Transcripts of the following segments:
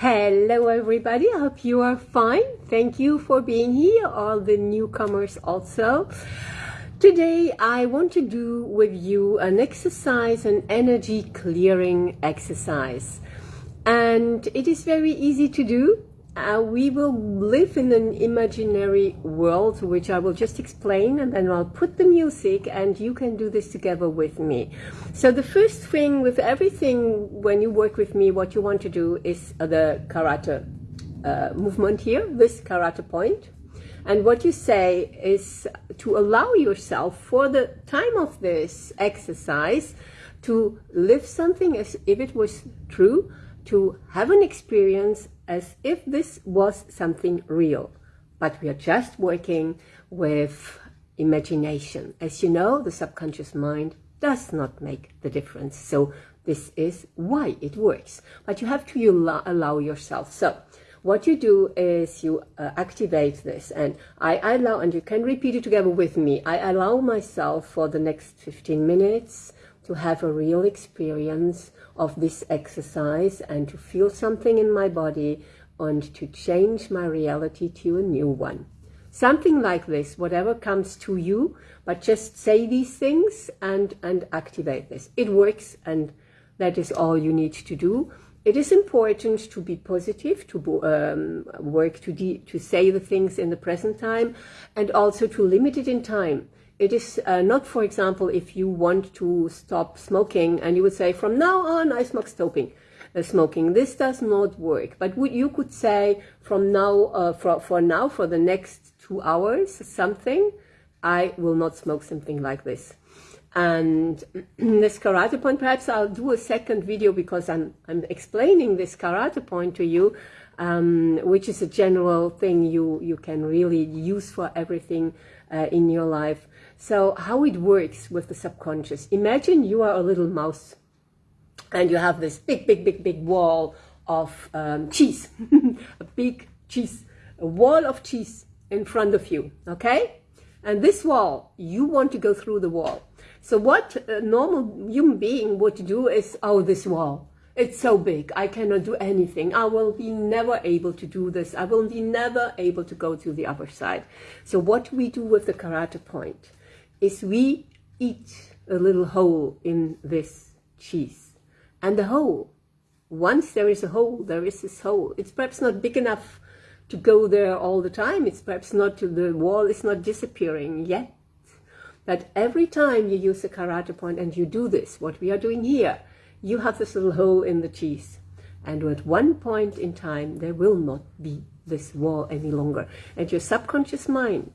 Hello everybody, I hope you are fine. Thank you for being here, all the newcomers also. Today I want to do with you an exercise, an energy clearing exercise. And it is very easy to do uh, we will live in an imaginary world, which I will just explain, and then I'll put the music, and you can do this together with me. So the first thing with everything, when you work with me, what you want to do is the karate uh, movement here, this karate point. And what you say is to allow yourself for the time of this exercise to live something as if it was true, to have an experience as if this was something real. But we are just working with imagination. As you know, the subconscious mind does not make the difference. So this is why it works. But you have to allow yourself. So what you do is you uh, activate this and I, I allow, and you can repeat it together with me. I allow myself for the next 15 minutes to have a real experience of this exercise and to feel something in my body and to change my reality to a new one. Something like this, whatever comes to you, but just say these things and, and activate this. It works and that is all you need to do. It is important to be positive, to um, work to, to say the things in the present time and also to limit it in time it is uh, not, for example, if you want to stop smoking and you would say, from now on, I smoke stopping. Uh, smoking. This does not work. But you could say from now, uh, for, for now, for the next two hours, something, I will not smoke something like this. And this karate point, perhaps I'll do a second video because I'm, I'm explaining this karate point to you, um, which is a general thing you, you can really use for everything uh, in your life. So how it works with the subconscious. Imagine you are a little mouse and you have this big, big, big, big wall of um, cheese, a big cheese, a wall of cheese in front of you, okay? And this wall, you want to go through the wall. So what a normal human being would do is, oh, this wall, it's so big, I cannot do anything. I will be never able to do this. I will be never able to go to the other side. So what we do with the karate point? is we eat a little hole in this cheese. And the hole, once there is a hole, there is this hole. It's perhaps not big enough to go there all the time. It's perhaps not, the wall is not disappearing yet. But every time you use a karate point and you do this, what we are doing here, you have this little hole in the cheese. And at one point in time, there will not be this wall any longer. And your subconscious mind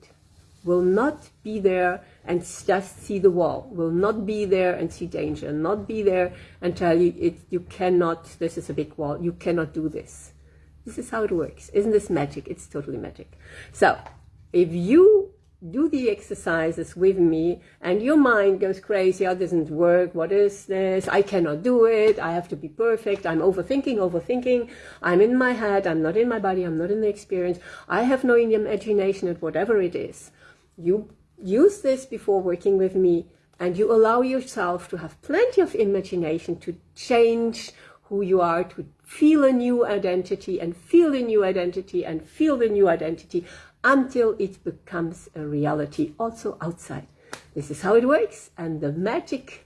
will not be there and just see the wall, will not be there and see danger, not be there and tell you it, you cannot, this is a big wall, you cannot do this. This is how it works. Isn't this magic? It's totally magic. So if you do the exercises with me and your mind goes crazy, oh, doesn't work, what is this, I cannot do it, I have to be perfect, I'm overthinking, overthinking, I'm in my head, I'm not in my body, I'm not in the experience, I have no imagination at whatever it is. You use this before working with me and you allow yourself to have plenty of imagination to change who you are, to feel a new identity and feel a new identity and feel the new identity until it becomes a reality also outside. This is how it works and the magic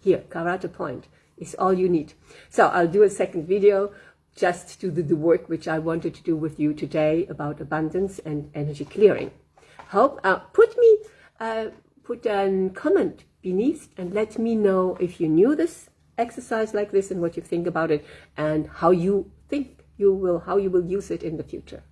here, karate point, is all you need. So I'll do a second video just to do the work which I wanted to do with you today about abundance and energy clearing hope uh, put me uh, put a comment beneath and let me know if you knew this exercise like this and what you think about it and how you think you will how you will use it in the future